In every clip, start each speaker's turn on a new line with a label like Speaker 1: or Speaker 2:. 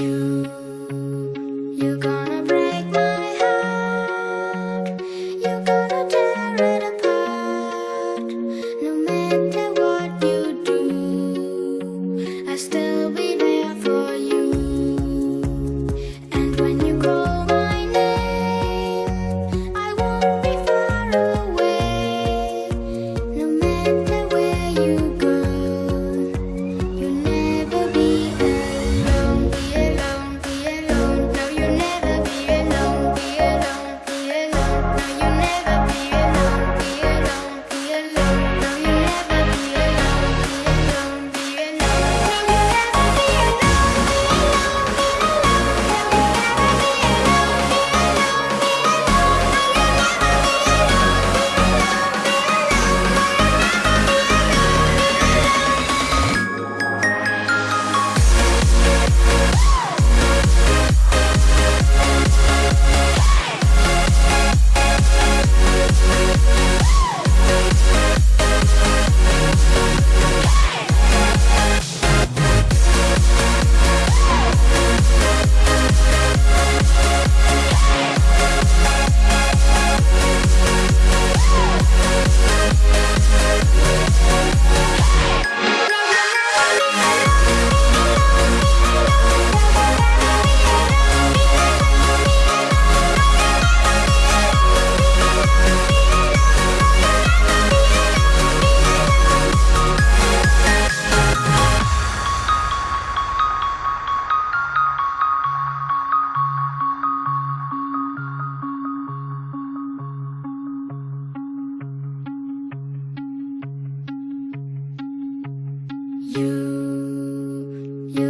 Speaker 1: You, you got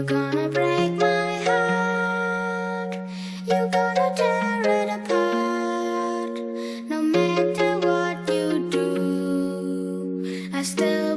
Speaker 1: gonna break my heart. You're gonna tear it apart. No matter what you do, I still